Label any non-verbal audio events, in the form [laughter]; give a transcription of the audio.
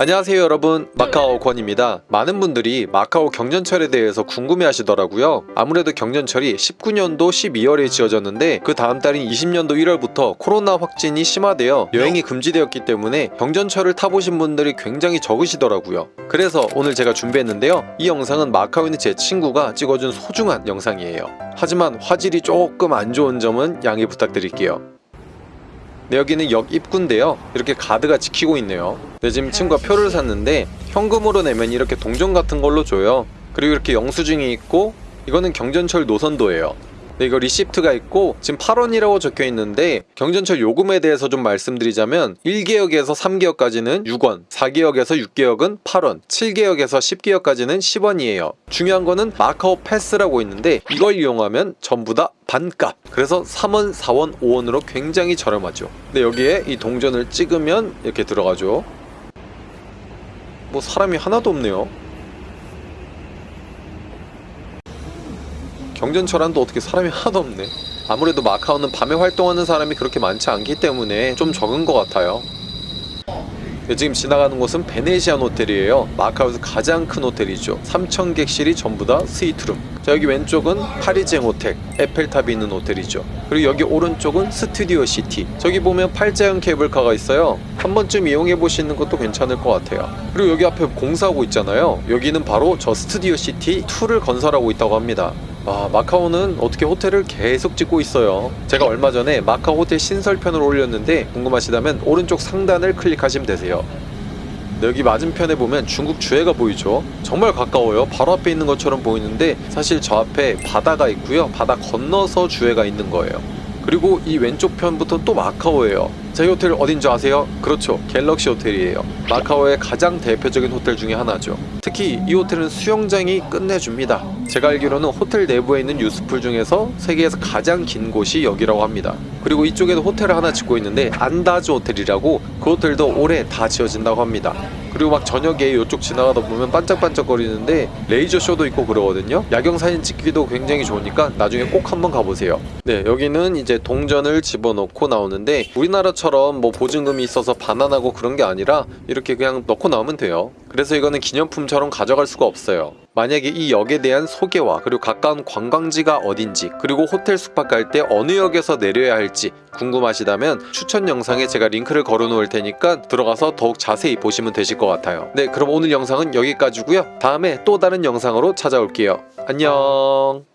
안녕하세요 여러분. 마카오 권입니다. 많은 분들이 마카오 경전철에 대해서 궁금해 하시더라고요. 아무래도 경전철이 19년도 12월에 지어졌는데 그 다음 달인 20년도 1월부터 코로나 확진이 심화되어 여행이 금지되었기 때문에 경전철을 타보신 분들이 굉장히 적으시더라고요. 그래서 오늘 제가 준비했는데요. 이 영상은 마카오에 있는 제 친구가 찍어준 소중한 영상이에요. 하지만 화질이 조금 안 좋은 점은 양해 부탁드릴게요 네, 여기는 역 입구인데요. 이렇게 가드가 지키고 있네요. 네, 지금 친구가 표를 샀는데 현금으로 내면 이렇게 동전 같은 걸로 줘요. 그리고 이렇게 영수증이 있고 이거는 경전철 노선도예요. 네, 이거 receipt가 있고 지금 8원이라고 적혀 있는데 경전철 요금에 대해서 좀 말씀드리자면 1개역에서 3개역까지는 6원, 4개역에서 6개역은 8원, 7개역에서 10개역까지는 10원이에요. 중요한 거는 마카오 패스라고 있는데 이걸 이용하면 전부 다 반값. 그래서 3원, 4원, 5원으로 굉장히 저렴하죠. 근데 여기에 이 동전을 찍으면 이렇게 들어가죠. 뭐 사람이 하나도 없네요. 경전철안도 어떻게 사람이 [laughs] 하나도 없네. 아무래도 마카오는 밤에 활동하는 사람이 그렇게 많지 않기 때문에 좀 적은 것 같아요. 네, 지금 지나가는 곳은 베네시안 호텔이에요. 마카오에서 가장 큰 호텔이죠. 3,000객실이 전부 다 스위트룸. 자 여기 왼쪽은 파리지앵 호텔 에펠탑이 있는 호텔이죠. 그리고 여기 오른쪽은 스튜디오 시티. 저기 보면 팔자형 케이블카가 있어요. 한 번쯤 이용해 보시는 것도 괜찮을 것 같아요. 그리고 여기 앞에 공사하고 있잖아요. 여기는 바로 저 스튜디오 시티 2를 건설하고 있다고 합니다 아, 마카오는 어떻게 호텔을 계속 짓고 있어요. 제가 얼마 전에 마카오 호텔 신설편을 올렸는데 궁금하시다면 오른쪽 상단을 클릭하시면 되세요. 네, 여기 맞은편에 보면 중국 주해가 보이죠? 정말 가까워요. 바로 앞에 있는 것처럼 보이는데 사실 저 앞에 바다가 있고요. 바다 건너서 주해가 있는 거예요. 그리고 이 왼쪽 편부터 또 마카오예요. 자, 이 호텔 어딘지 아세요? 그렇죠. 갤럭시 호텔이에요. 마카오의 가장 대표적인 호텔 중에 하나죠. 특히 이 호텔은 수영장이 끝내줍니다. 제가 알기로는 호텔 내부에 있는 유스풀 중에서 세계에서 가장 긴 곳이 여기라고 합니다. 그리고 이쪽에도 호텔을 하나 짓고 있는데 안다즈 호텔이라고 그 호텔도 올해 다 지어진다고 합니다. 그리고 막 저녁에 이쪽 지나가다 보면 반짝반짝거리는데 레이저 쇼도 있고 그러거든요. 야경 사진 찍기도 굉장히 좋으니까 나중에 꼭 한번 가보세요. 네, 여기는 이제 동전을 집어넣고 나오는데 우리나라 처럼 뭐 보증금이 있어서 반환하고 그런 게 아니라 이렇게 그냥 넣고 나오면 돼요. 그래서 이거는 기념품처럼 가져갈 수가 없어요. 만약에 이 역에 대한 소개와 그리고 가까운 관광지가 어딘지 그리고 호텔 숙박 갈때 어느 역에서 내려야 할지 궁금하시다면 추천 영상에 제가 링크를 걸어 놓을 테니까 들어가서 더욱 자세히 보시면 되실 것 같아요. 네 그럼 오늘 영상은 여기까지고요. 다음에 또 다른 영상으로 찾아올게요. 안녕